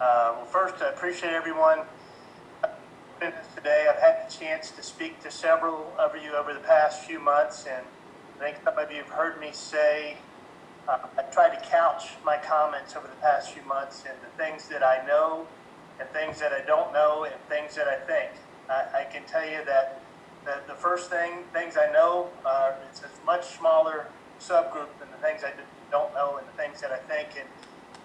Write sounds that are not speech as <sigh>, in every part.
Uh, well, first, I appreciate everyone today. I've had the chance to speak to several of you over the past few months, and I think some of you have heard me say uh, I tried to couch my comments over the past few months in the things that I know and things that I don't know and things that I think. I, I can tell you that the, the first thing, things I know, are it's a much smaller subgroup than the things I don't know and the things that I think. And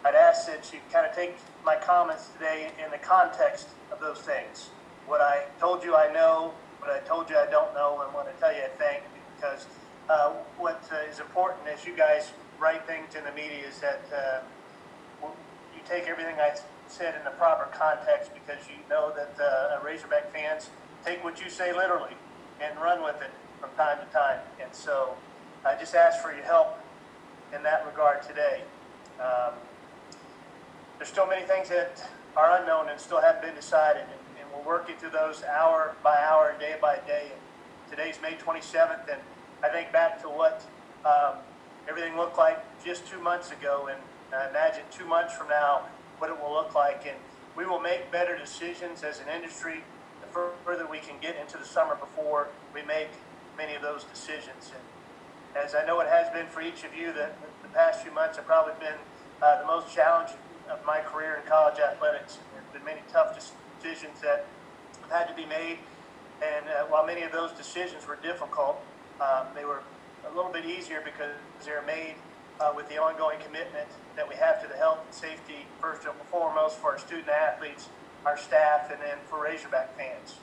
I'd ask that you kind of take my comments today in the context of those things. What I told you I know, what I told you I don't know, and want to tell you I think, because uh, what uh, is important as you guys write things in the media is that uh, you take everything I said in the proper context because you know that uh, Razorback fans take what you say literally and run with it from time to time. And so I just ask for your help in that regard today. Um, there's still many things that are unknown and still haven't been decided, and, and we're working through those hour by hour and day by day. And today's May 27th, and I think back to what um, everything looked like just two months ago, and I imagine two months from now what it will look like. And we will make better decisions as an industry the further we can get into the summer before we make many of those decisions. And as I know it has been for each of you, the, the past few months have probably been uh, the most challenging of my career in college athletics. There have been many tough decisions that have had to be made. And uh, while many of those decisions were difficult, um, they were a little bit easier because they were made uh, with the ongoing commitment that we have to the health and safety, first and foremost, for our student athletes, our staff, and then for Razorback fans.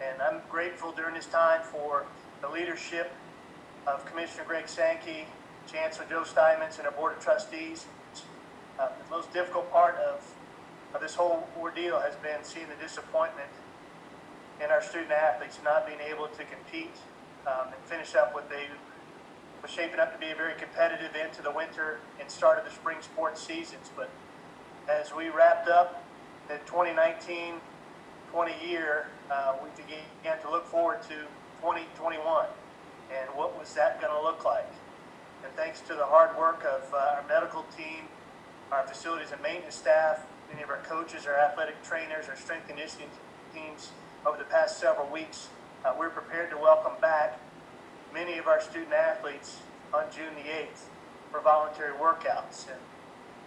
And I'm grateful during this time for the leadership of Commissioner Greg Sankey, Chancellor Joe Steinmetz, and our Board of Trustees. Uh, the most difficult part of, of this whole ordeal has been seeing the disappointment in our student athletes not being able to compete um, and finish up what they was shaping up to be a very competitive end to the winter and start of the spring sports seasons. But as we wrapped up the 2019-20 year, uh, we began to look forward to 2021 and what was that going to look like. And thanks to the hard work of uh, our medical team, our facilities and maintenance staff, many of our coaches, our athletic trainers, our strength conditioning teams over the past several weeks, uh, we're prepared to welcome back many of our student athletes on June the 8th for voluntary workouts. And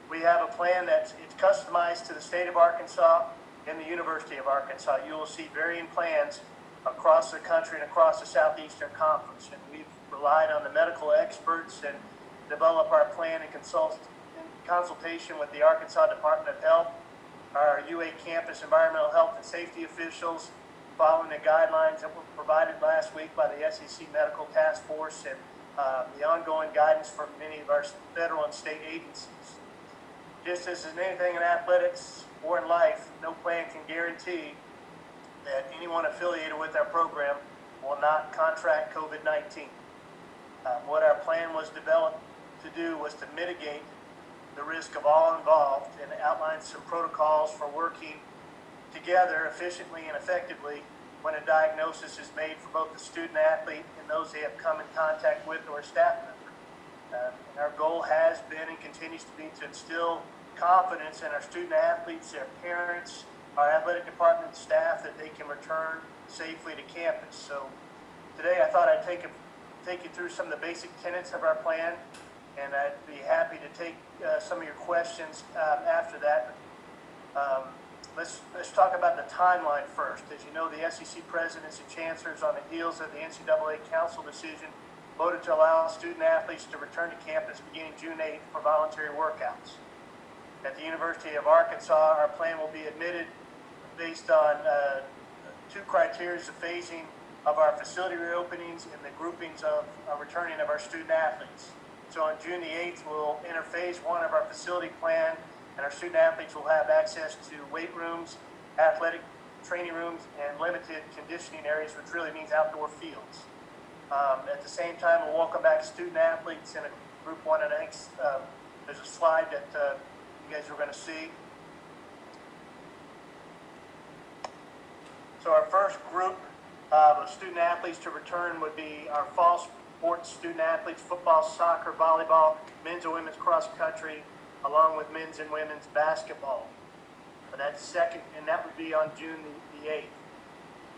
we have a plan that's it's customized to the state of Arkansas and the University of Arkansas. You will see varying plans across the country and across the Southeastern Conference. And we've relied on the medical experts and develop our plan and consult consultation with the Arkansas Department of Health, our UA campus environmental health and safety officials, following the guidelines that were provided last week by the SEC Medical Task Force and uh, the ongoing guidance from many of our federal and state agencies. Just as in anything in athletics or in life, no plan can guarantee that anyone affiliated with our program will not contract COVID-19. Uh, what our plan was developed to do was to mitigate the risk of all involved and outline some protocols for working together efficiently and effectively when a diagnosis is made for both the student athlete and those they have come in contact with or staff member. Uh, our goal has been and continues to be to instill confidence in our student athletes, their parents, our athletic department staff that they can return safely to campus. So today I thought I'd take, a, take you through some of the basic tenets of our plan and I'd be happy to take uh, some of your questions um, after that. Um, Let's, let's talk about the timeline first. As you know, the SEC presidents and chancellors on the heels of the NCAA council decision voted to allow student athletes to return to campus beginning June 8th for voluntary workouts. At the University of Arkansas, our plan will be admitted based on uh, two criteria, the phasing of our facility reopenings and the groupings of uh, returning of our student athletes. So on June the 8th, we'll enter phase one of our facility plan and our student athletes will have access to weight rooms, athletic training rooms, and limited conditioning areas, which really means outdoor fields. Um, at the same time, we'll welcome back student athletes in a group one, and I think um, there's a slide that uh, you guys are going to see. So our first group of student athletes to return would be our fall sports student athletes, football, soccer, volleyball, men's and women's cross country, along with men's and women's basketball. But that's second, and that would be on June the, the eighth.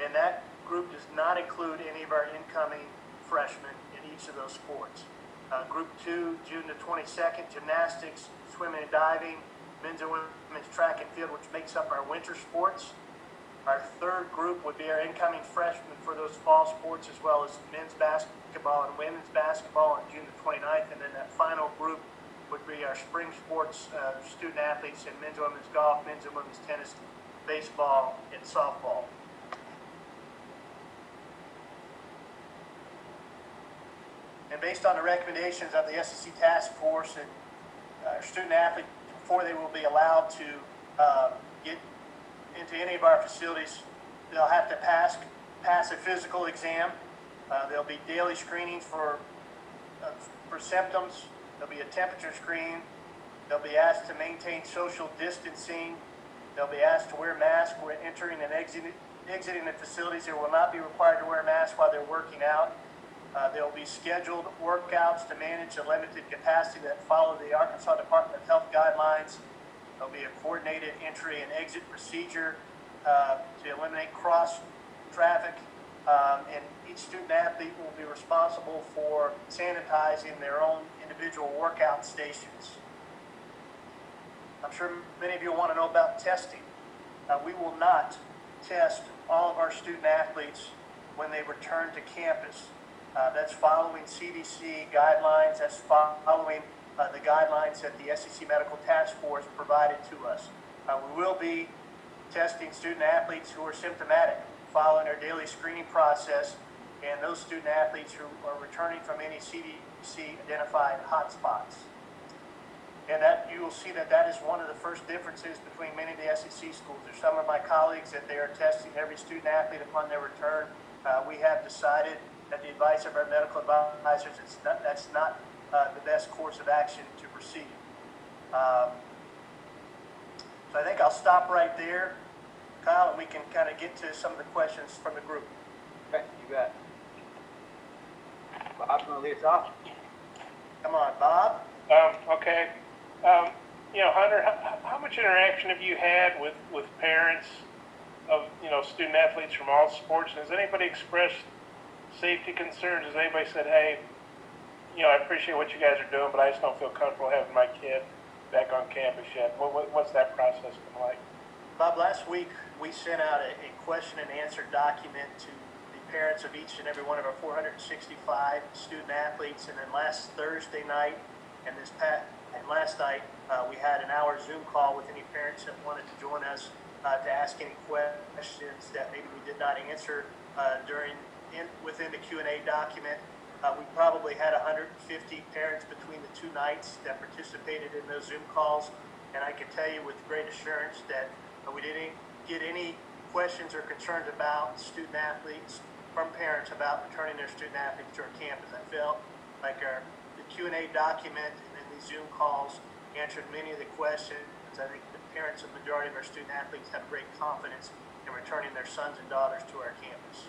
And that group does not include any of our incoming freshmen in each of those sports. Uh, group two, June the twenty-second, gymnastics, swimming and diving, men's and women's track and field, which makes up our winter sports. Our third group would be our incoming freshmen for those fall sports, as well as men's basketball and women's basketball on June the 29th. And then that final group would be our spring sports uh, student athletes in men's and women's golf, men's and women's tennis, baseball, and softball. And based on the recommendations of the SEC task force and uh, our student athletes, before they will be allowed to uh, get into any of our facilities, they'll have to pass, pass a physical exam. Uh, there'll be daily screenings for, uh, for symptoms. There'll be a temperature screen. They'll be asked to maintain social distancing. They'll be asked to wear masks when entering and exiting, exiting the facilities. They will not be required to wear masks while they're working out. Uh, there will be scheduled workouts to manage the limited capacity that follow the Arkansas Department of Health guidelines. There'll be a coordinated entry and exit procedure uh, to eliminate cross traffic. Um, and each student athlete will be responsible for sanitizing their own individual workout stations. I'm sure many of you want to know about testing. Uh, we will not test all of our student athletes when they return to campus. Uh, that's following CDC guidelines. That's following the guidelines that the SEC Medical Task Force provided to us. Uh, we will be testing student athletes who are symptomatic, following our daily screening process, and those student athletes who are returning from any CDC identified hotspots. And that you will see that that is one of the first differences between many of the SEC schools. There's some of my colleagues that they are testing every student athlete upon their return. Uh, we have decided at the advice of our medical advisors, it's not, that's not uh, the best course of action to proceed. Um, so I think I'll stop right there, Kyle, and we can kind of get to some of the questions from the group. Okay, you bet. Bob, you want to lead us off? Come on, Bob. Um, okay. Um, you know, Hunter, how, how much interaction have you had with, with parents of, you know, student athletes from all sports? Has anybody expressed safety concerns? Has anybody said, hey, you know, I appreciate what you guys are doing, but I just don't feel comfortable having my kid back on campus yet? What, what, what's that process been like? Bob, last week we sent out a, a question and answer document to the parents of each and every one of our 465 student athletes. And then last Thursday night and this past, and last night, uh, we had an hour Zoom call with any parents that wanted to join us uh, to ask any questions that maybe we did not answer uh, during in, within the Q&A document. Uh, we probably had 150 parents between the two nights that participated in those Zoom calls, and I can tell you with great assurance that uh, we didn't get any questions or concerns about student athletes from parents about returning their student athletes to our campus. I felt like our the Q&A document and then these Zoom calls answered many of the questions. I think the parents of the majority of our student athletes have great confidence in returning their sons and daughters to our campus.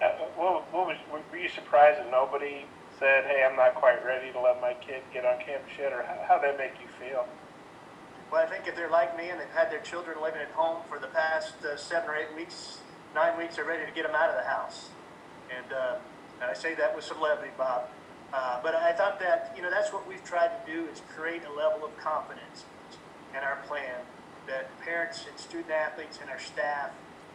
Uh, what, what was, were you surprised that nobody said, hey, I'm not quite ready to let my kid get on campus yet? Or how, how'd that make you feel? Well, I think if they're like me and they've had their children living at home for the past uh, seven or eight weeks, nine weeks, they're ready to get them out of the house. And, uh, and I say that with some levity, Bob. Uh, but I thought that, you know, that's what we've tried to do is create a level of confidence in our plan that parents and student athletes and our staff,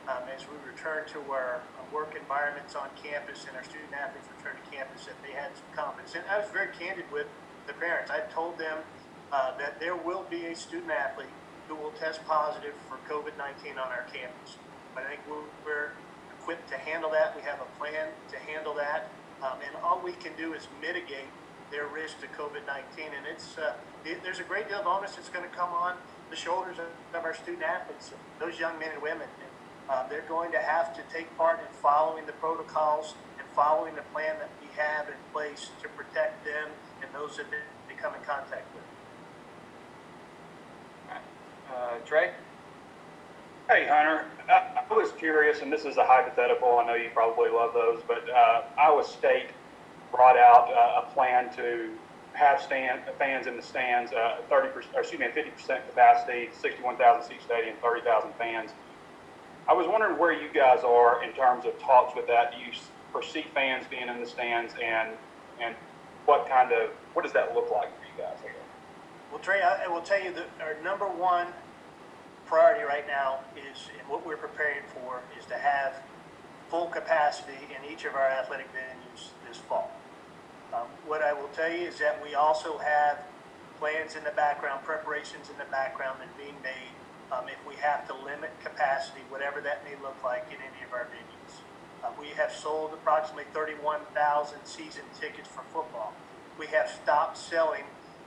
um, as we return to our, work environments on campus and our student athletes return to campus, that they had some confidence. And I was very candid with the parents. I told them uh, that there will be a student athlete who will test positive for COVID-19 on our campus. But I think we're, we're equipped to handle that. We have a plan to handle that. Um, and all we can do is mitigate their risk to COVID-19. And it's uh, it, there's a great deal of onus that's going to come on the shoulders of, of our student athletes, those young men and women. And, uh, they're going to have to take part in following the protocols and following the plan that we have in place to protect them and those that they come in contact with. Uh, Trey? Hey, Hunter. I, I was curious, and this is a hypothetical. I know you probably love those, but uh, Iowa State brought out uh, a plan to have stand, fans in the stands, uh, 30%, or excuse me, 50% capacity, 61,000 seat stadium, 30,000 fans. I was wondering where you guys are in terms of talks with that. Do you foresee fans being in the stands and, and what kind of, what does that look like for you guys? Guess? Well, Trey, I, will tell you that our number one priority right now is, and what we're preparing for, is to have full capacity in each of our athletic venues this fall. Um, what I will tell you is that we also have plans in the background, preparations in the background that are being made. Um, if we have to limit capacity, whatever that may look like in any of our venues. Uh, we have sold approximately 31,000 season tickets for football. We have stopped selling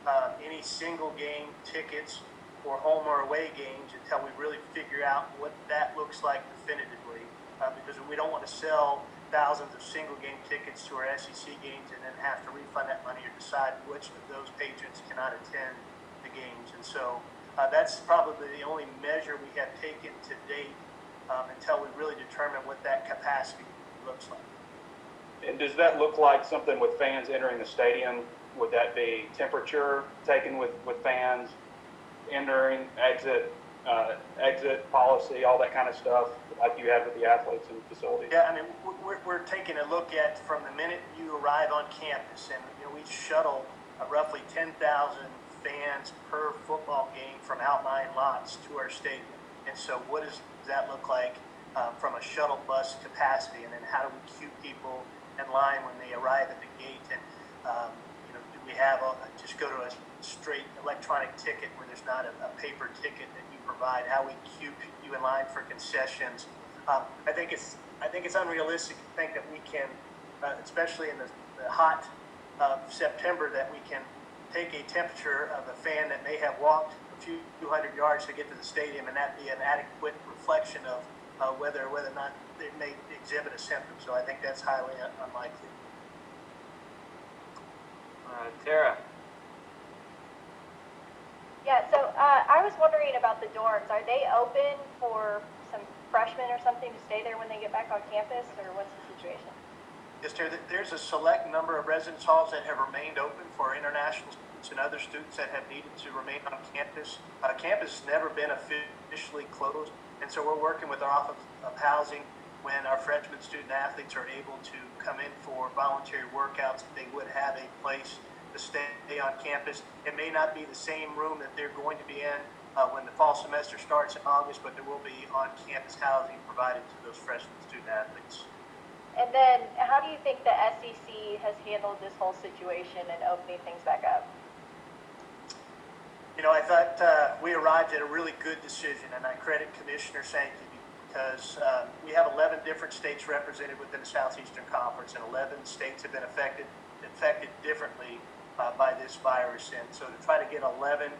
uh, any single game tickets for home or away games until we really figure out what that looks like definitively. Uh, because we don't want to sell thousands of single game tickets to our SEC games and then have to refund that money or decide which of those patrons cannot attend the games. And so uh, that's probably the only measure we have taken to date um, until we really determine what that capacity looks like. And does that look like something with fans entering the stadium? Would that be temperature taken with, with fans entering, exit, uh, exit policy, all that kind of stuff, like you have with the athletes and facilities? Yeah, I mean, we're, we're taking a look at from the minute you arrive on campus, and you know, we shuttle uh, roughly 10,000 Fans per football game from outlying lots to our stadium. And so, what does that look like um, from a shuttle bus capacity? And then, how do we queue people in line when they arrive at the gate? And um, you know, do we have a, just go to a straight electronic ticket where there's not a, a paper ticket that you provide? How we queue you in line for concessions? Um, I think it's I think it's unrealistic to think that we can, uh, especially in the, the hot uh, September, that we can take a temperature of a fan that may have walked a few hundred yards to get to the stadium and that be an adequate reflection of uh, whether whether or not they may exhibit a symptom. So I think that's highly un- unlikely. Uh, Tara, Yeah, so uh, I was wondering about the dorms. Are they open for some freshmen or something to stay there when they get back on campus, or what's the situation? Yes, there, there's a select number of residence halls that have remained open for international students and other students that have needed to remain on campus. Uh, campus has never been officially closed, and so we're working with our Office of Housing when our freshman student athletes are able to come in for voluntary workouts, they would have a place to stay on campus. It may not be the same room that they're going to be in uh, when the fall semester starts in August, but there will be on-campus housing provided to those freshman student athletes. And then, how do you think the SEC has handled this whole situation and opening things back up? You know, I thought uh, we arrived at a really good decision, and I credit Commissioner Sankey because um, we have 11 different states represented within the Southeastern Conference, and 11 states have been affected affected differently uh, by this virus. And so to try to get 11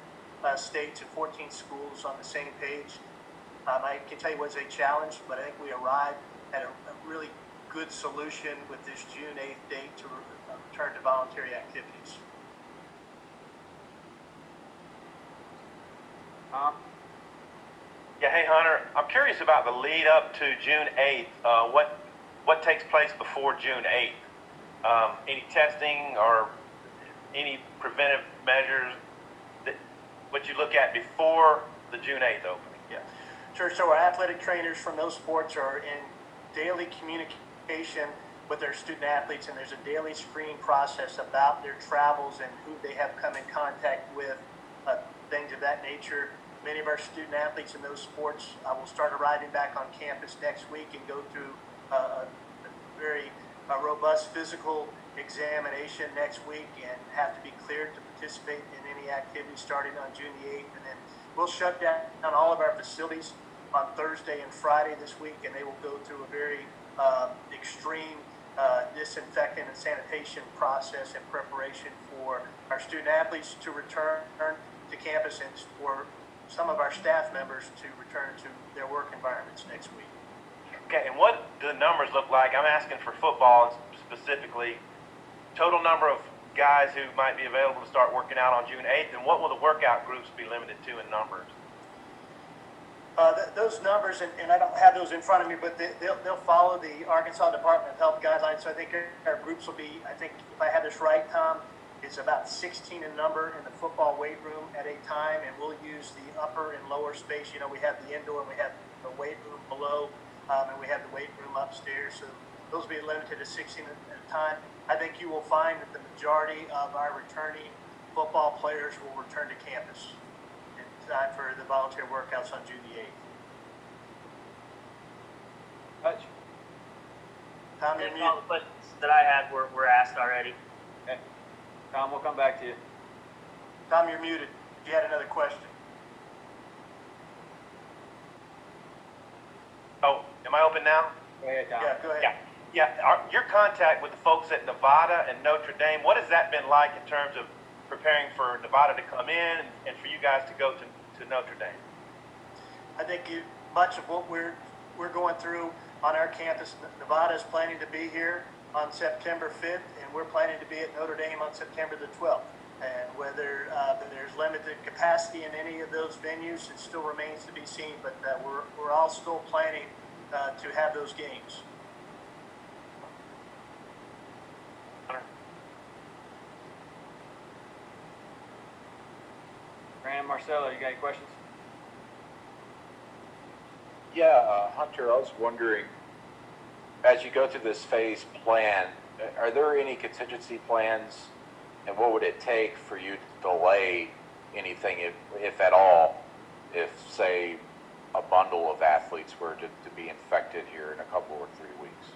uh, states and 14 schools on the same page, um, I can tell you was a challenge, but I think we arrived at a, a really good solution with this June 8th date to return to voluntary activities. Tom, Yeah, hey Hunter, I'm curious about the lead up to June 8th. Uh, what what takes place before June 8th? Um, any testing or any preventive measures that what you look at before the June 8th opening? Yeah, sure. So our athletic trainers from those sports are in daily communication with their student athletes, and there's a daily screening process about their travels and who they have come in contact with, uh, things of that nature. Many of our student athletes in those sports uh, will start arriving back on campus next week and go through uh, a very robust physical examination next week and have to be cleared to participate in any activity starting on June the 8th. And then we'll shut down all of our facilities on Thursday and Friday this week, and they will go through a very uh, extreme uh, disinfectant and sanitation process in preparation for our student athletes to return to campus and for some of our staff members to return to their work environments next week. Okay, and what do the numbers look like? I'm asking for football specifically. Total number of guys who might be available to start working out on June 8th, and what will the workout groups be limited to in numbers? Uh, th- those numbers, and, and I don't have those in front of me, but they, they'll, they'll follow the Arkansas Department of Health guidelines. So I think our, groups will be, I think if I have this right, Tom, is about 16 in number in the football weight room at a time, and we'll use the upper and lower space. You know, we have the indoor and we have the weight room below, um, and we have the weight room upstairs. So those will be limited to 16 at a time. I think you will find that the majority of our returning football players will return to campus time for the volunteer workouts on June the 8th. Hutch? Tom, I you're think all muted. the questions that I had were, were asked already. Okay. Tom, we'll come back to you. Tom, you're muted. You had another question. Oh, am I open now? Go ahead, Tom. Yeah, go ahead. Yeah, yeah. Our, your contact with the folks at Nevada and Notre Dame, what has that been like in terms of preparing for Nevada to come in and for you guys to go to, to Notre Dame? I think you, much of what we're, we're going through on our campus, Nevada is planning to be here on September 5th, and we're planning to be at Notre Dame on September the 12th. And whether uh, there's limited capacity in any of those venues, it still remains to be seen, but uh, we're, we're all still planning uh, to have those games. Marcelo, you got any questions? Yeah, uh, Hunter, I was wondering, as you go through this phase plan, uh, are there any contingency plans? And what would it take for you to delay anything, if, if at all, if, say, a bundle of athletes were to, to be infected here in a couple or three weeks?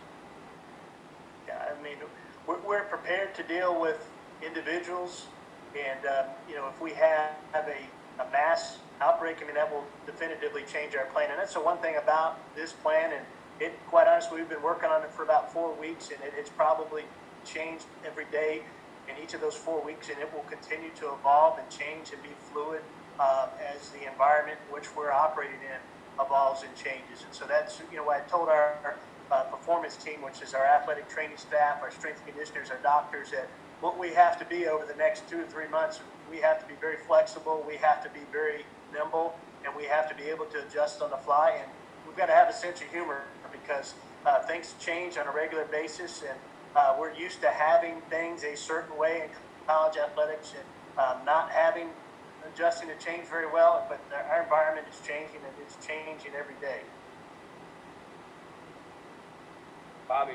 Yeah, I mean, we're, we're prepared to deal with individuals, and, um, you know, if we have, have a, a mass outbreak, I mean, that will definitively change our plan. And that's the one thing about this plan, and it, quite honestly, we've been working on it for about four weeks, and it, it's probably changed every day in each of those four weeks, and it will continue to evolve and change and be fluid uh, as the environment which we're operating in evolves and changes. And so that's, you know, I told our, our uh, performance team, which is our athletic training staff, our strength conditioners, our doctors, that what we have to be over the next two to three months, we have to be very flexible, we have to be very nimble, and we have to be able to adjust on the fly. And we've got to have a sense of humor because uh, things change on a regular basis, and uh, we're used to having things a certain way in college athletics and um, not having adjusting to change very well. But our environment is changing, and it's changing every day. Bobby?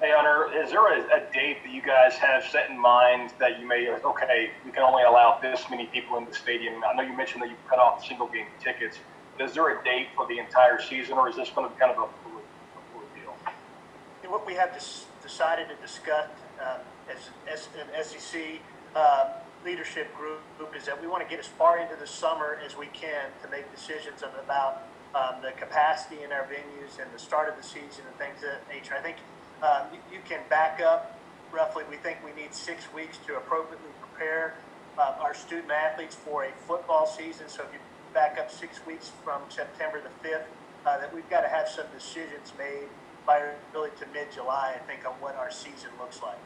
Hey Hunter, is there a, a date that you guys have set in mind that you may, okay, we can only allow this many people in the stadium? I know you mentioned that you cut off single game tickets. Is there a date for the entire season or is this going to be kind of a fluid, a fluid deal? What we have dis- decided to discuss um, as, as an SEC uh, leadership group is that we want to get as far into the summer as we can to make decisions about um, the capacity in our venues and the start of the season and things of that nature. I think um, you, you can back up roughly, we think we need six weeks to appropriately prepare uh, our student athletes for a football season. So if you back up six weeks from September the 5th, uh, that we've got to have some decisions made by really to mid-July, I think, on what our season looks like.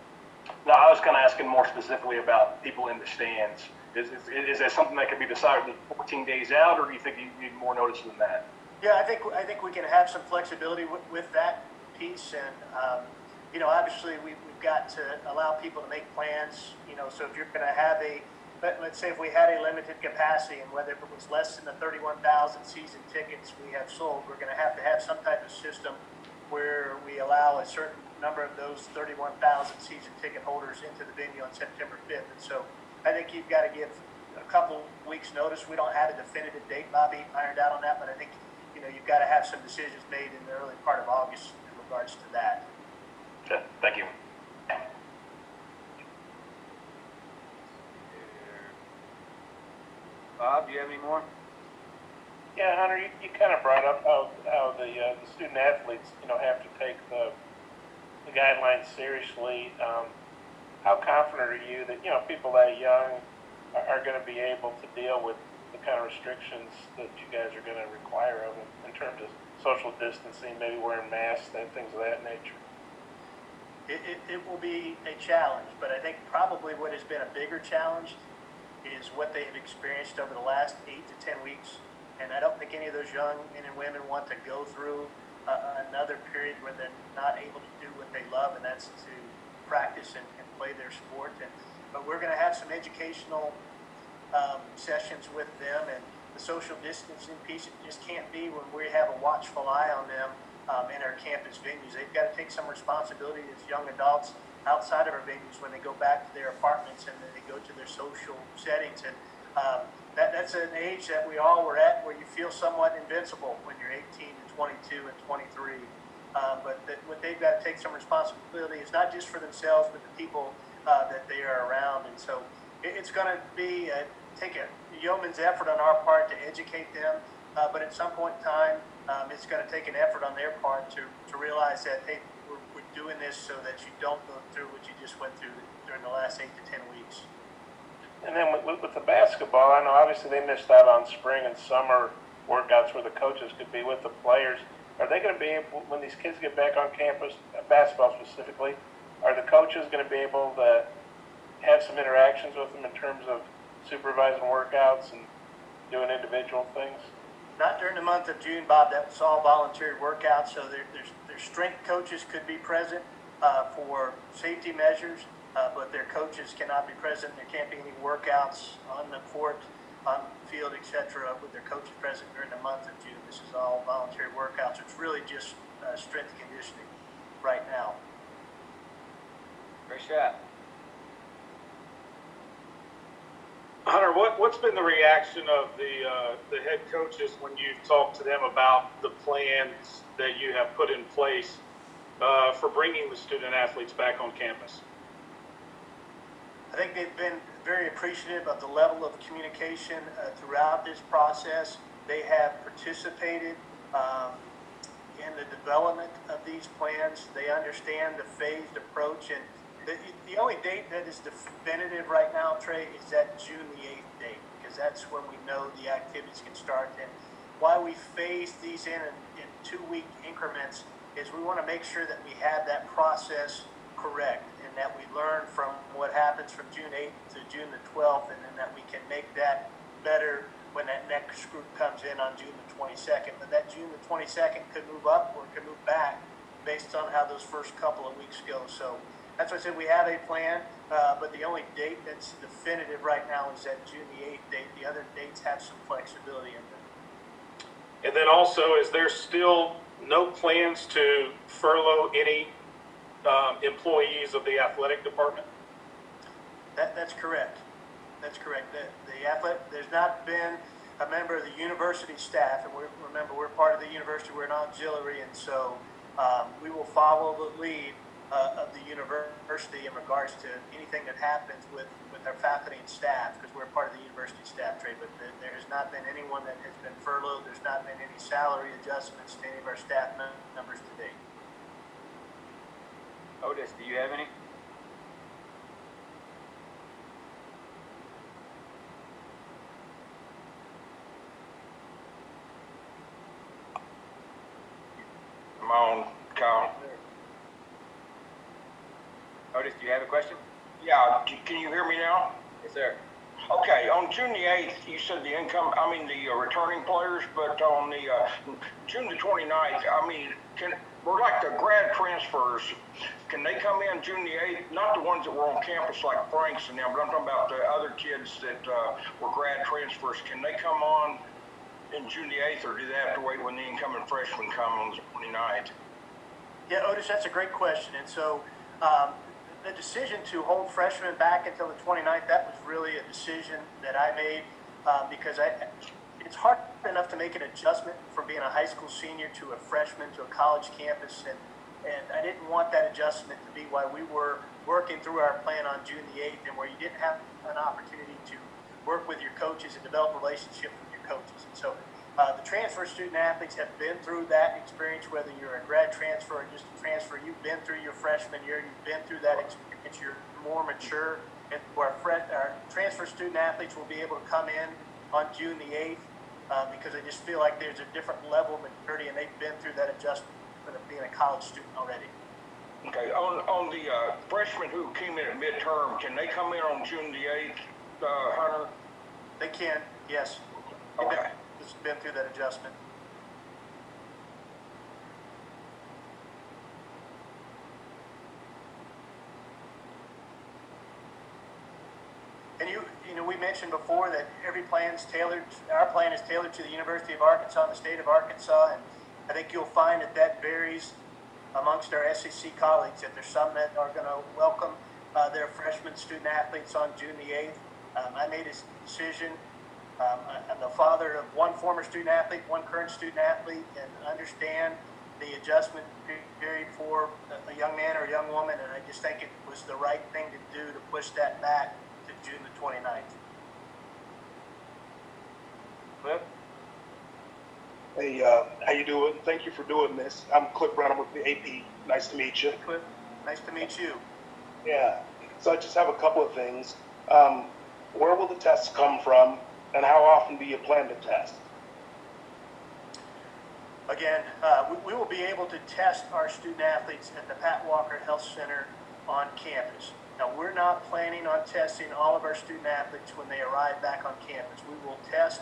No, I was kind of asking more specifically about people in the stands. Is, is, is that something that can be decided 14 days out or do you think you need more notice than that? Yeah, I think I think we can have some flexibility with, with that piece, and um, you know, obviously we, we've got to allow people to make plans. You know, so if you're going to have a let, let's say if we had a limited capacity, and whether it was less than the 31,000 season tickets we have sold, we're going to have to have some type of system where we allow a certain number of those 31,000 season ticket holders into the venue on September 5th. And so I think you've got to give a couple weeks notice. We don't have a definitive date, Bobby, ironed out on that, but I think, you know, you've got to have some decisions made in the early part of August in regards to that. Okay, thank you. Bob, do you have any more? Yeah, Hunter, you, you kind of brought up how, how the, uh, the student athletes, you know, have to take the, the guidelines seriously. Um, how confident are you that, you know, people that young are, are going to be able to deal with the kind of restrictions that you guys are going to require of them in terms of social distancing, maybe wearing masks and things of that nature? It, it, it will be a challenge, but I think probably what has been a bigger challenge is what they have experienced over the last eight to 10 weeks. And I don't think any of those young men and women want to go through uh, another period where they're not able to do what they love, and that's to practice and, and play their sport. And, but we're going to have some educational um, sessions with them and the social distancing piece it just can't be when we have a watchful eye on them um, in our campus venues. They've got to take some responsibility as young adults outside of our venues when they go back to their apartments and they go to their social settings. And um, that, that's an age that we all were at where you feel somewhat invincible when you're 18 and 22 and 23. Um, but that, what they've got to take some responsibility is not just for themselves, but the people uh, that they are around. And so it, it's going to be a, take a yeoman's effort on our part to educate them. Uh, but at some point in time, um, it's going to take an effort on their part to, to realize that, hey, we're, we're doing this so that you don't go through what you just went through during the last eight to 10 weeks. And then with, with, with the basketball, I know obviously they missed out on spring and summer workouts where the coaches could be with the players. Are they going to be able, when these kids get back on campus, uh, basketball specifically, are the coaches going to be able to have some interactions with them in terms of supervising workouts and doing individual things? Not during the month of June, Bob. That was all voluntary workouts, so there, there's, their strength coaches could be present uh, for safety measures, uh, but their coaches cannot be present. There can't be any workouts on the court, on the field, etc., with their coaches present during the month of June. This is all voluntary workouts. It's really just uh, strength conditioning right now. Great shot. Hunter, what, what's been the reaction of the, uh, the head coaches when you've talked to them about the plans that you have put in place, uh, for bringing the student athletes back on campus? I think they've been very appreciative of the level of communication uh, throughout this process. They have participated um, in the development of these plans. They understand the phased approach, and the, the only date that is definitive right now, Trey, is that June the 8th date, because that's when we know the activities can start. And why we phase these in in, in two-week increments is we want to make sure that we have that process correct and that we learn from what happens from June 8th to June the 12th, and then that we can make that better when that next group comes in on June the 22nd. But that June the 22nd could move up or could move back based on how those first couple of weeks go. So that's why I said we have a plan, uh, but the only date that's definitive right now is that June the 8th date. The other dates have some flexibility in them. And then also, is there still no plans to furlough any, um, employees of the athletic department? That, that's correct. That's correct. The, the athletic, there's not been a member of the university staff, and we're, remember, we're part of the university, we're an auxiliary, and so, um, we will follow the lead, uh, of the university in regards to anything that happens with, with our faculty and staff, because we're part of the university staff Trey, but there, there has not been anyone that has been furloughed, there's not been any salary adjustments to any of our staff mem- members to date. Otis, do you have any? I'm on, Kyle. Otis, do you have a question? Yeah, c- can you hear me now? Yes, sir. Okay, on June the eighth, you said the income, I mean, the uh, returning players, but on the, uh, June the 29th, I mean, can, we're like the grad transfers, can they come in June the eighth? Not the ones that were on campus like Franks and them, but I'm talking about the other kids that, uh, were grad transfers, can they come on in June the eighth, or do they have to wait when the incoming freshmen come on the 29th? Yeah, Otis, that's a great question. And so um, the decision to hold freshmen back until the 29th, that was really a decision that I made uh, because I, it's hard enough to make an adjustment from being a high school senior to a freshman to a college campus. And, and I didn't want that adjustment to be why we were working through our plan on June the 8th and where you didn't have an opportunity to work with your coaches and develop relationships with your coaches. And so uh, the transfer student athletes have been through that experience, whether you're a grad transfer or just a transfer. You've been through your freshman year. You've been through that experience. You're more mature. And our, our transfer student athletes will be able to come in on June the 8th uh, because I just feel like there's a different level of maturity and they've been through that adjustment of being a college student already. Okay, on, on the, uh, freshmen who came in at midterm, can they come in on June the eighth, uh, Hunter? They can, yes. Okay has been through that adjustment. And you, you know, we mentioned before that every plan is tailored, our plan is tailored to the University of Arkansas and the state of Arkansas, and I think you'll find that that varies amongst our SEC colleagues, that there's some that are going to welcome uh, their freshman student athletes on June the 8th. Um, I made a decision um, I- I'm the father of one former student athlete, one current student athlete, and understand the adjustment period for a- a young man or a young woman. And I just think it was the right thing to do to push that back to June the 29th. Cliff? Hey, uh, how you doing? Thank you for doing this. I'm Cliff Brown. I'm with the AP. Nice to meet you. Cliff, nice to meet you. Yeah. So I just have a couple of things. Um, where will the tests come from, and how often do you plan to test? Again, uh, we, we will be able to test our student athletes at the Pat Walker Health Center on campus. Now, we're not planning on testing all of our student athletes when they arrive back on campus. We will test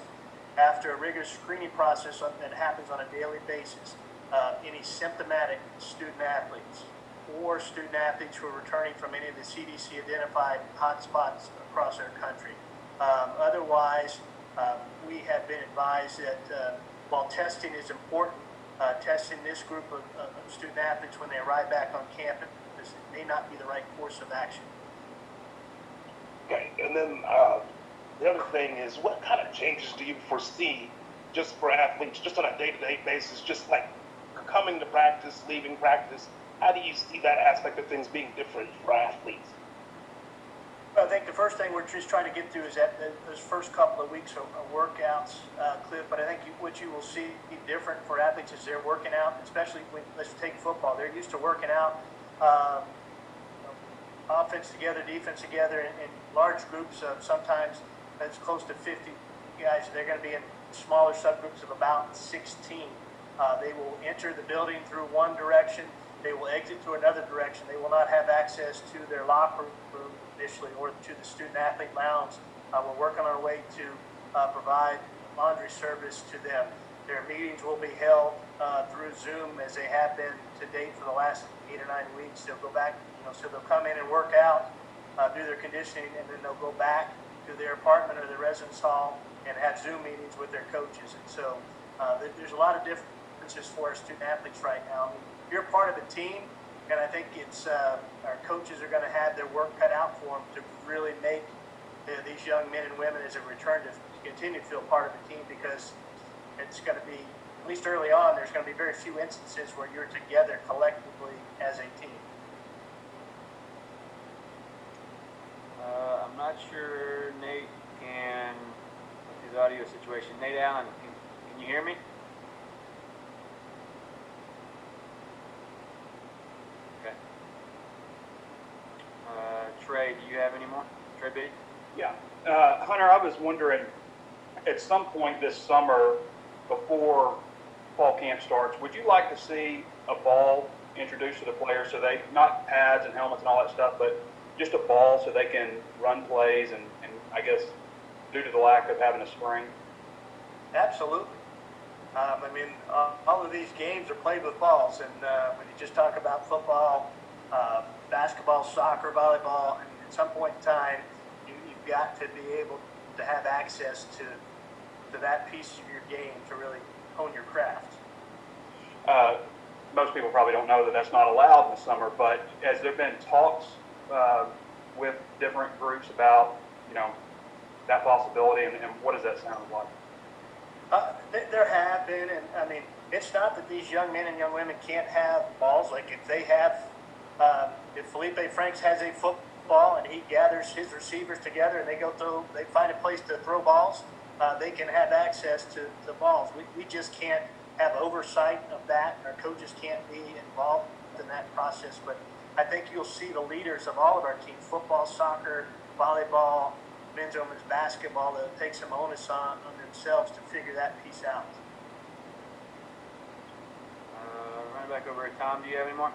after a rigorous screening process that happens on a daily basis, uh, any symptomatic student athletes or student athletes who are returning from any of the CDC identified hotspots across our country. Um, otherwise, um, we have been advised that uh, while testing is important, uh, testing this group of, of student athletes when they arrive back on campus may not be the right course of action. Okay. And then uh, the other thing is, what kind of changes do you foresee just for athletes, just on a day-to-day basis, just like coming to practice, leaving practice? How do you see that aspect of things being different for athletes? I think the first thing we're just trying to get through is that th- those first couple of weeks of, of workouts, uh, Cliff. But I think you, what you will see different for athletes is they're working out, especially when let's take football. They're used to working out, um, offense together, defense together, in, in large groups of sometimes that's close to 50 guys. They're going to be in smaller subgroups of about 16. Uh, they will enter the building through one direction. They will exit through another direction. They will not have access to their locker room initially or to the student athlete lounge. Uh, we're working our way to uh, provide laundry service to them. Their meetings will be held uh, through Zoom as they have been to date for the last eight or nine weeks. They'll go back, you know, so they'll come in and work out, uh, do their conditioning, and then they'll go back to their apartment or their residence hall and have Zoom meetings with their coaches. And so uh, there's a lot of differences for our student athletes right now. I mean, you're part of a team, and I think it's uh, our coaches are going to have their work cut out for them to really make uh, these young men and women as they return to continue to feel part of the team because it's going to be, at least early on, there's going to be very few instances where you're together collectively as a team. Uh, I'm not sure Nate can, with his audio situation. Nate Allen, can, can you hear me? Okay. Uh, Trey, do you have any more? Trey B? Yeah. Uh, Hunter, I was wondering, at some point this summer, before fall camp starts, would you like to see a ball introduced to the players so they, not pads and helmets and all that stuff, but just a ball so they can run plays and, and I guess due to the lack of having a spring? Absolutely. Um, I mean, uh, all of these games are played with balls, and uh, when you just talk about football, uh, basketball, soccer, volleyball, I mean, at some point in time, got to be able to have access to to that piece of your game to really hone your craft. Uh, most people probably don't know that that's not allowed in the summer, but has there been talks uh, with different groups about, you know, that possibility and, and what does that sound like? Uh, th- there have been, and I mean, it's not that these young men and young women can't have balls. Like if they have, um, if Felipe Franks has a football and he gathers his receivers together and they go throw, they find a place to throw balls, uh, they can have access to the balls. We, we just can't have oversight of that. Our coaches can't be involved in that process. But I think you'll see the leaders of all of our teams, football, soccer, volleyball, men's and women's basketball, that take some onus on, on themselves to figure that piece out. Uh, running back over to Tom, do you have any more?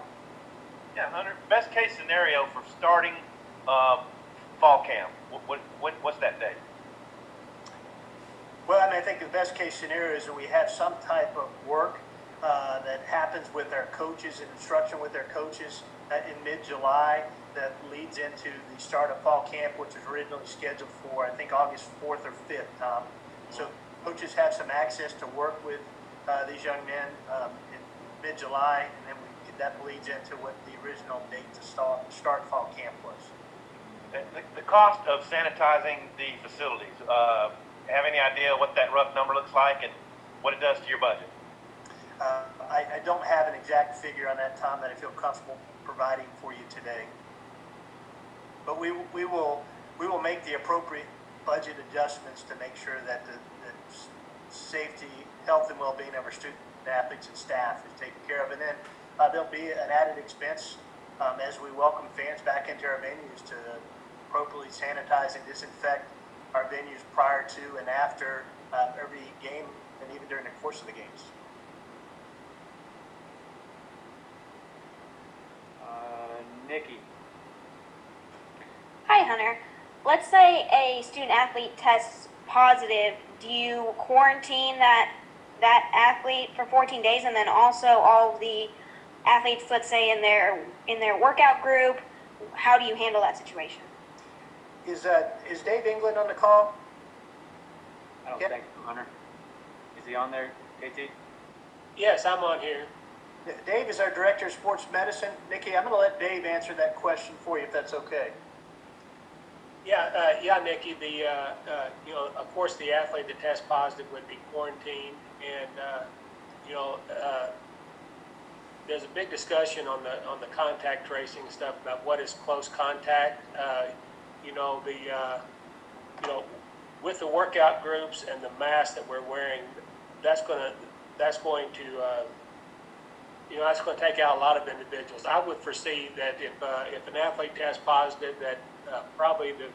Yeah, Hunter, best case scenario for starting uh, fall camp, what, what, what's that date? Well, I mean, I think the best case scenario is that we have some type of work uh, that happens with our coaches and instruction with our coaches uh, in mid-July that leads into the start of fall camp, which was originally scheduled for, I think, August 4th or 5th, Tom. So coaches have some access to work with uh, these young men um, in mid-July, and then we, that bleeds into what the original date to start, start fall camp was. The, the cost of sanitizing the facilities, uh, have any idea what that rough number looks like and what it does to your budget? Uh, I, I don't have an exact figure on that, Tom, that I feel comfortable providing for you today. But we, we will, we will make the appropriate budget adjustments to make sure that the, the safety, health and well-being of our student athletes and staff is taken care of. And then, uh, there'll be an added expense, um, as we welcome fans back into our venues to appropriately sanitize and disinfect our venues prior to and after, uh, every game and even during the course of the games. Uh, Nikki, Hi, Hunter. Let's say a student athlete tests positive. Do you quarantine that that athlete for 14 days, and then also all the athletes, let's say in their in their workout group? How do you handle that situation? Is, uh, is Dave England on the call? I don't Yep. think, so, Hunter. Is he on there, KT? Yes, I'm on here. Dave is our Director of Sports Medicine. Nikki, I'm going to let Dave answer that question for you, if that's okay. Yeah, uh, yeah, Nikki, the, uh, uh, you know, of course, the athlete that tests positive would be quarantined. And, uh, you know, uh, there's a big discussion on the, on the contact tracing stuff about what is close contact. Uh, you know, the, uh, you know, with the workout groups and the masks that we're wearing, that's gonna, that's going to, uh, you know, that's going to take out a lot of individuals. I would foresee that if, uh, if an athlete tests positive, that, uh, probably the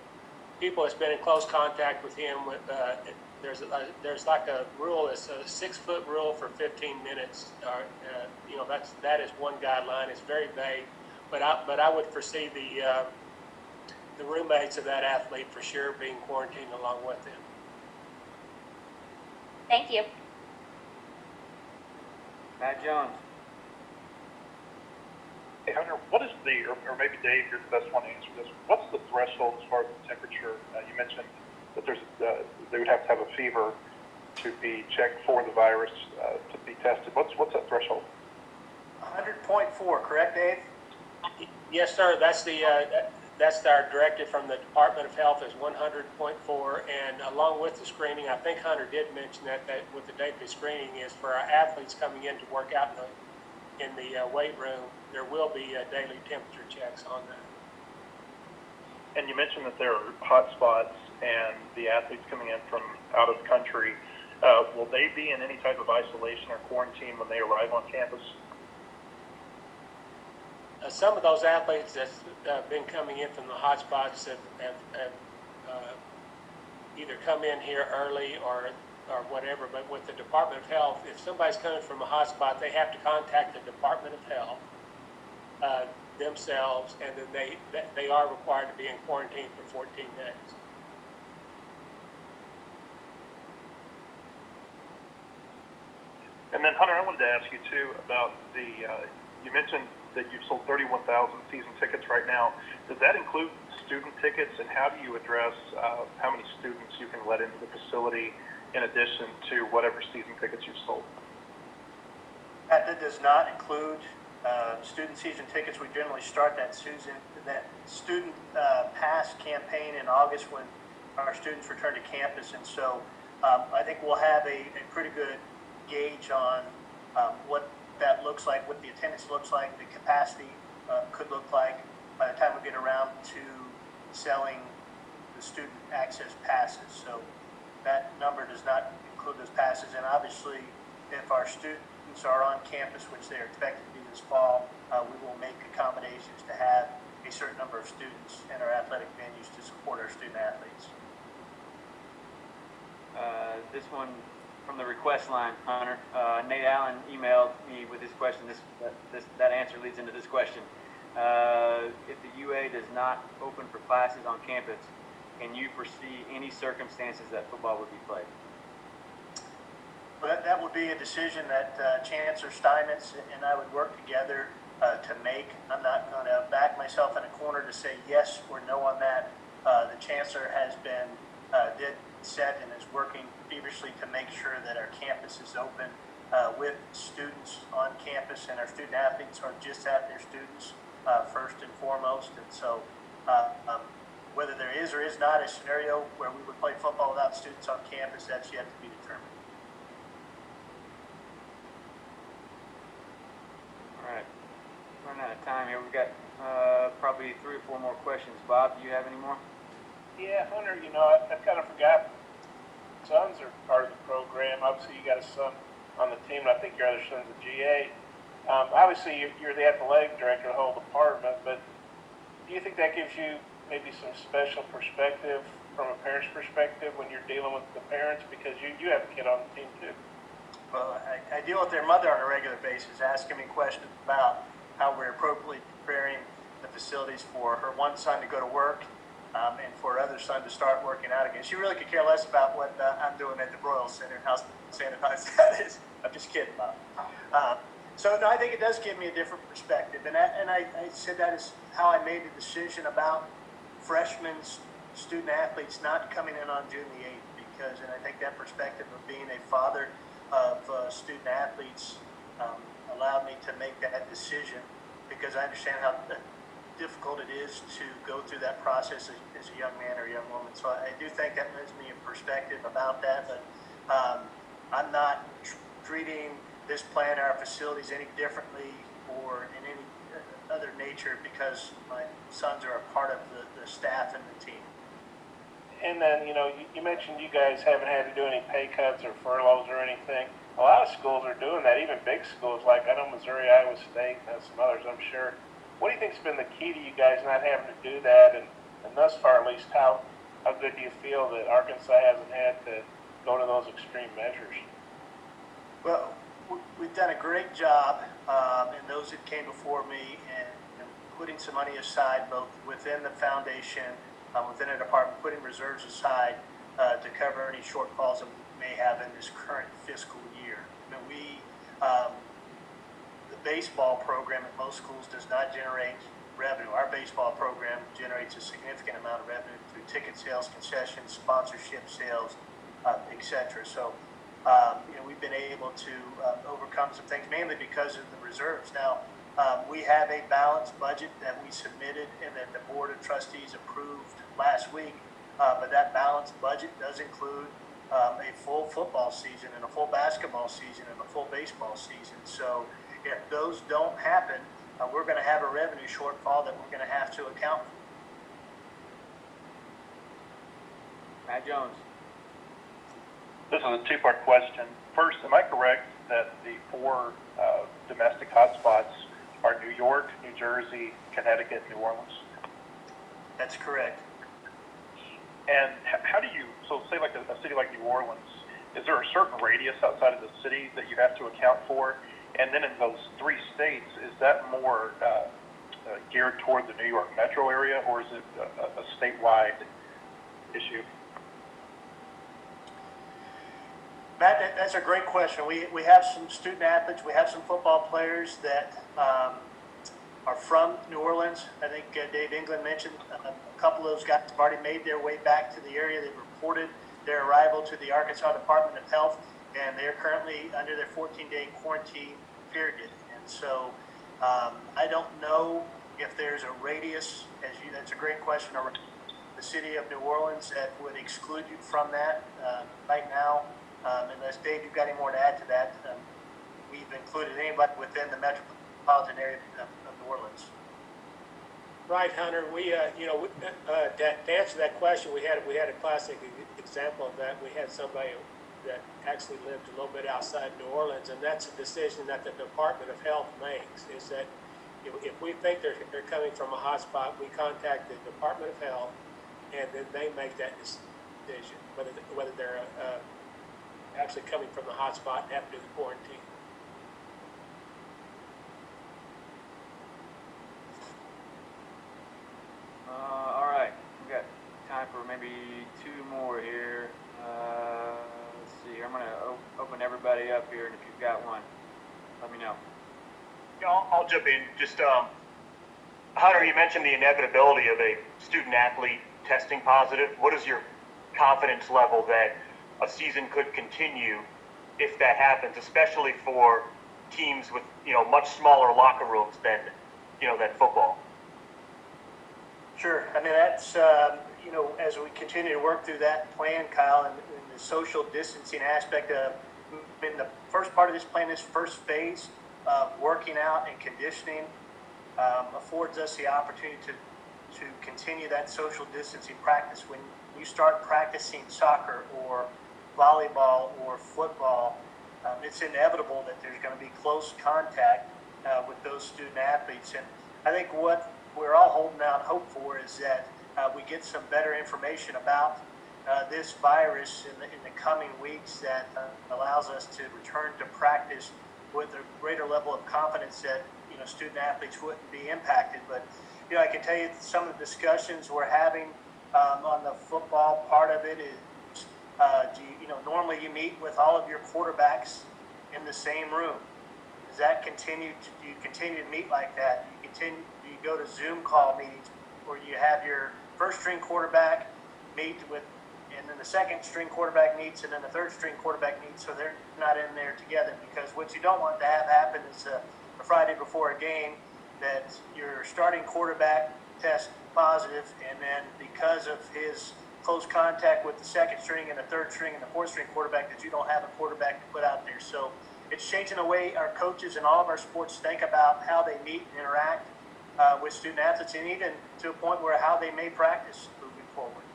people that's been in close contact with him, with, uh, there's, a, there's like a rule, it's a six-foot rule for fifteen minutes, or, uh, you know, that's, that is one guideline, it's very vague. But I, but I would foresee the, uh, the roommates of that athlete for sure being quarantined along with him. Thank you. Matt Jones. Hey Hunter, what is the, or, or maybe Dave, you're the best one to answer this. What's the threshold as far as the temperature? Uh, you mentioned that there's, uh, they would have to have a fever to be checked for the virus uh, to be tested. What's what's that threshold? 100.4, correct, Dave? Yes, sir. That's the, uh, that- that's our directive from the Department of Health is one hundred point four. And along with the screening, I think Hunter did mention that, that with the daily screening is for our athletes coming in to work out in the, in the uh, weight room, there will be uh, daily temperature checks on that. And you mentioned that there are hot spots and the athletes coming in from out of the country. Uh, will they be in any type of isolation or quarantine when they arrive on campus? Uh, some of those athletes that's uh, been coming in from the hot spots have, have, have uh, either come in here early or, or whatever, but with the Department of Health, if somebody's coming from a hot spot, they have to contact the Department of Health uh, themselves, and then they, they are required to be in quarantine for 14 days. And then Hunter, I wanted to ask you too about the, uh, you mentioned that you've sold 31,000 season tickets right now. Does that include student tickets and how do you address uh, how many students you can let into the facility in addition to whatever season tickets you've sold? That, that does not include uh, student season tickets. We generally start that Susan, that student uh, pass campaign in August when our students return to campus. And so um, I think we'll have a, a pretty good gauge on um, what that looks like, what the attendance looks like, the capacity uh, could look like by the time we get around to selling the student access passes. So that number does not include those passes. And obviously, if our students are on campus, which they're expected to be this fall, uh, we will make accommodations to have a certain number of students in our athletic venues to support our student athletes. Uh, this one from the request line, Hunter. Uh, Nate Allen emailed me with this question. This, that, this, that answer leads into this question. Uh, if the UA does not open for classes on campus, can you foresee any circumstances that football would be played? But that, that would be be a decision that uh, Chancellor Steinmetz and I would work together uh, to make. I'm not going to back myself in a corner to say yes or no on that. Uh, The Chancellor has been, uh, did set and is working feverishly to make sure that our campus is open uh, with students on campus and our student athletes are just that, they're students uh, first and foremost. And so uh, um, whether there is or is not a scenario where we would play football without students on campus, that's yet to be determined. All right, running out of time here. We've got uh, probably three or four more questions. Bob, do you have any more? Yeah, Hunter, you know, I, I kind of forgot. Sons are part of the program. Obviously, you got a son on the team, and I think your other son's a GA. Um, obviously, you're, you're the athletic director of the whole department, but do you think that gives you maybe some special perspective from a parent's perspective when you're dealing with the parents because you, you have a kid on the team too? Well, I, I deal with their mother on a regular basis, asking me questions about how we're appropriately preparing the facilities for her one son to go to work um, and for her other son to start working out again. She really could care less about what uh, I'm doing at the Broyles Center and how sanitized <laughs> that is. I'm just kidding, Bob. Uh, so no, I think it does give me a different perspective, and I, and I, I said that is how I made the decision about freshmen, student athletes not coming in on June the 8th because, and I think that perspective of being a father of uh, student athletes um, allowed me to make that decision because I understand how uh, difficult it is to go through that process as, as a young man or a young woman. So I, I do think that gives me a perspective about that, but um, I'm not tr- treating this plan, our facilities any differently or in any uh, other nature because my sons are a part of the, the staff and the team. And then, you know, you, you mentioned you guys haven't had to do any pay cuts or furloughs or anything. A lot of schools are doing that, even big schools like I know Missouri, Iowa State, and some others, I'm sure. What do you think's been the key to you guys not having to do that? And, and thus far, at least, how how good do you feel that Arkansas hasn't had to go to those extreme measures? Well, we've done a great job, um, and those that came before me, in, in putting some money aside, both within the foundation, um, within the department, putting reserves aside uh, to cover any shortfalls that we may have in this current fiscal year. I mean, we, um, baseball program at most schools does not generate revenue. Our baseball program generates a significant amount of revenue through ticket sales, concessions, sponsorship sales, uh, et cetera. So, um, you know, we've been able to uh, overcome some things, mainly because of the reserves. Now, um, we have a balanced budget that we submitted and that the Board of Trustees approved last week. Uh, but that balanced budget does include um, a full football season and a full basketball season and a full baseball season. So if those don't happen, uh, we're going to have a revenue shortfall that we're going to have to account for. Matt Jones. This is a two-part question. First, am I correct that the four uh, domestic hotspots are New York, New Jersey, Connecticut, New Orleans? That's correct. And how do you, so say like a, a city like New Orleans, is there a certain radius outside of the city that you have to account for? And then in those three states, is that more uh, uh, geared toward the New York metro area or is it a, statewide issue? Matt, that, that's a great question. We, we have some student athletes, we have some football players that um, are from New Orleans. I think uh, Dave England mentioned uh, a couple of those guys have already made their way back to the area. They've reported their arrival to the Arkansas Department of Health, and they're currently under their 14-day quarantine period. And so um, I don't know if there's a radius, as you, that's a great question, the city of New Orleans that would exclude you from that. Uh, Right now, um, unless Dave, you've got any more to add to that, um, we've included anybody within the metropolitan area of of New Orleans. Right, Hunter, we, uh, you know, we- uh, to to answer that question, we had, we had a classic example of that. We had somebody that actually lived a little bit outside New Orleans, and that's a decision that the Department of Health makes, is that if, if we think they're, they're coming from a hotspot, we contact the Department of Health, and then they make that decision, whether, whether they're, uh, actually coming from the hotspot and have to do the quarantine. Everybody. everybody up here, and if you've got one, let me know. Yeah, I'll, I'll jump in. Just, um, Hunter, you mentioned the inevitability of a student athlete testing positive. What is your confidence level that a season could continue if that happens, especially for teams with, you know, much smaller locker rooms than, you know, than football? Sure. I mean, that's, um, you know, as we continue to work through that plan, Kyle, and, and the social distancing aspect of, in the first part of this plan, this first phase of working out and conditioning um, affords us the opportunity to, to continue that social distancing practice. When you start practicing soccer or volleyball or football, um, it's inevitable that there's going to be close contact uh, with those student athletes. And I think what we're all holding out hope for is that uh, we get some better information about uh, this virus in the, in the coming weeks that uh, allows us to return to practice with a greater level of confidence that you know student athletes wouldn't be impacted. But you know, I can tell you some of the discussions we're having um, on the football part of it is, uh, do you, you know, normally you meet with all of your quarterbacks in the same room. Does that continue? To, do you continue to meet like that? Do you continue? Do you go to Zoom call meetings where you have your first string quarterback meet with, and then the second string quarterback meets, and then the third string quarterback meets, so they're not in there together. Because what you don't want to have happen is a, a Friday before a game that your starting quarterback tests positive, and then because of his close contact with the second string and the third string and the fourth string quarterback, that you don't have a quarterback to put out there. So it's changing the way our coaches and all of our sports think about how they meet and interact uh, with student athletes, and even to a point where how they may practice moving forward.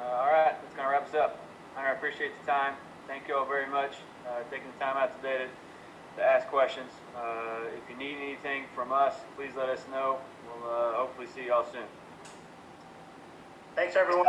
Uh, all right, that's going to wrap us up. Hunter, I appreciate the time. Thank you all very much uh, taking the time out today to, to ask questions. Uh, if you need anything from us, please let us know. We'll uh, hopefully see y'all soon. Thanks, everyone.